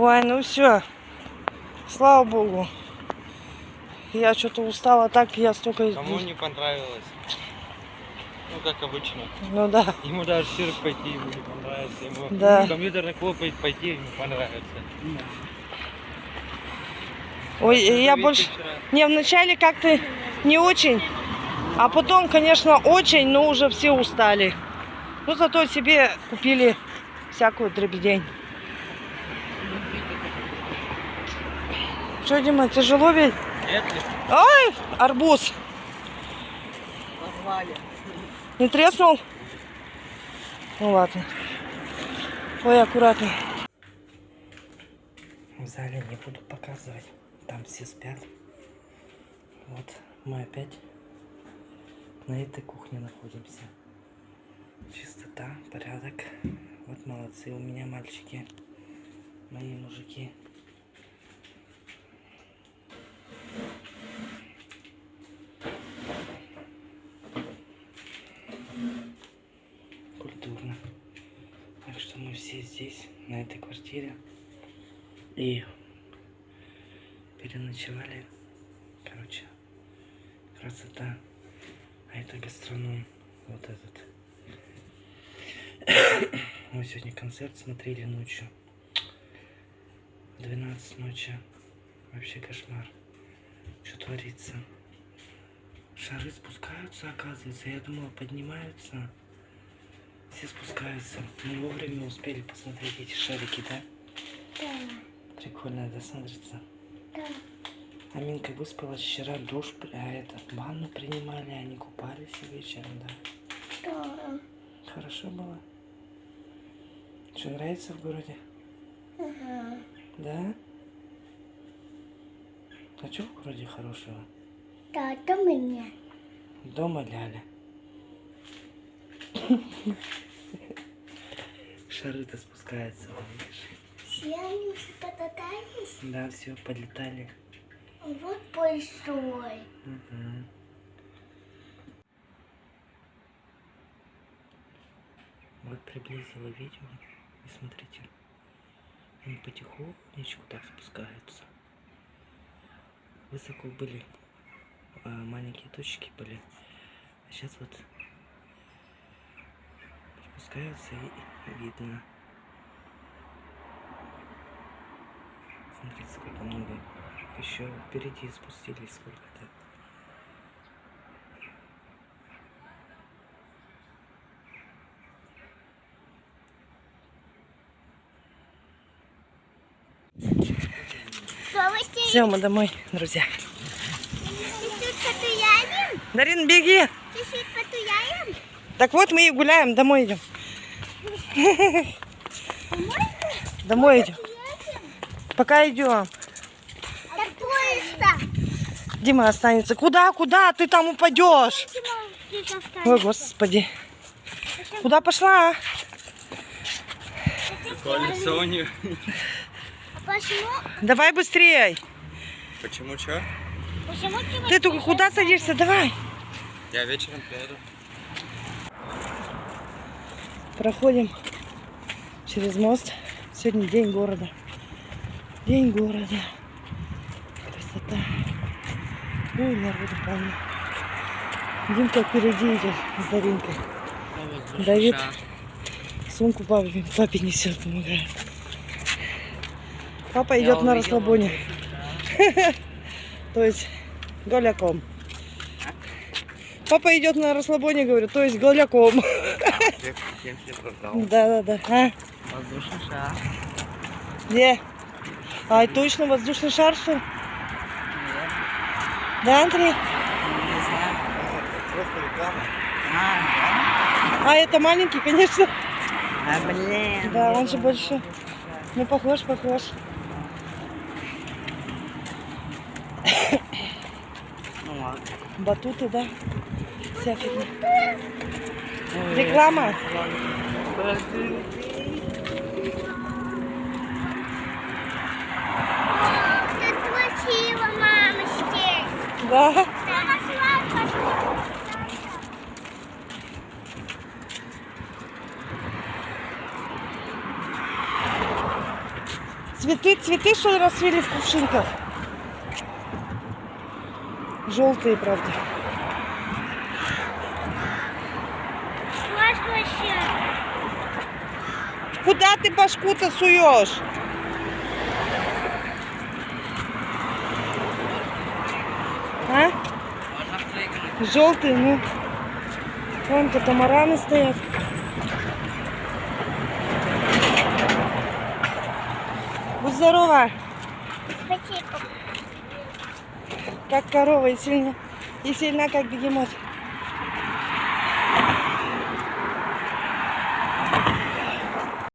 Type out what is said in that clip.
Ой, ну все. Слава богу. Я что-то устала так, я столько... Кому не понравилось? Ну, как обычно. Ну да. Ему даже цирк пойти ему не понравится. Ему Да. компьютерный клуб пойти ему понравится. Ой, я Видите, больше... вчера Не, вначале как-то не очень, а потом, конечно, очень, но уже все устали. Ну, зато себе купили всякую дребедень. Что, Дима, тяжело ведь? Нет ли? Ой, арбуз. Не треснул? Ну ладно. Ой, аккуратно. В зале не буду показывать. Там все спят. Вот мы опять на этой кухне находимся. Чистота, порядок. Вот молодцы у меня мальчики. Мои мужики. Культурно. Так что мы все здесь, на этой квартире. И переночевали. Короче, красота. А это гастроном. Вот этот. Мы сегодня концерт смотрели ночью. В 12 ночи. Вообще кошмар. Что творится? Шары спускаются, оказывается. Я думала, поднимаются. Все спускаются. Мы вовремя успели посмотреть эти шарики, да? Да, Прикольно, да, смотрится? да. Аминка выспалась вчера, душ, а это, ванну принимали, они купались вечером, да. Да. Хорошо было. Что, нравится в городе? Ага. Да? А что в городе хорошего? Да, это меня. Дома ляля. Шары-то спускаются, видишь? Все они уже покатались. Да, все, полетали. Вот большой. Мгм. Вот приблизила видео. И смотрите. Они потихонечку так спускаются. Высоко были. а, маленькие точки были. А сейчас вот спускаются и видно. Смотрите, сколько много. Еще впереди спустились сколько-то. Все, мы домой, друзья. чуть-чуть. Дарин, беги! Чуть-чуть. Так вот мы и гуляем, домой идем. Домой идем. Пока идем. Дима останется. Куда, куда? Ты там упадешь. Ой, господи. Куда пошла? Колесо почему? Давай быстрее. Почему что? Ты только куда садишься? Давай. Я вечером приеду. Проходим через мост. Сегодня день города. День города. Красота. Ой, народу полно. Димка впереди идет с Даринкой. Давид сумку папе, папе несет, помогает. Папа Я идет на расслабоне. То есть голяком. Папа идет на расслабоне, говорю, то есть голяком. Тебе продал? Да, да, да. А? Воздушный шар. Где? А, точно воздушный шар, что ли? Да, Андрей? Не знаю. Просто реклама. А, это маленький, конечно. А, блин. Да, он же больше. Ну, похож, похож. Ну ладно. Батуты, да? Вся фигня. Реклама. Красиво, мамочки. Да. Цветы, цветы, что ли, расцвели в кувшинках? Желтые, правда. Класс вообще. Куда ты башку-то суешь? А? Желтые, ну. Вон катамараны стоят. Будь здорова, Спасибо. как корова и сильна, и сильна, как бегемот.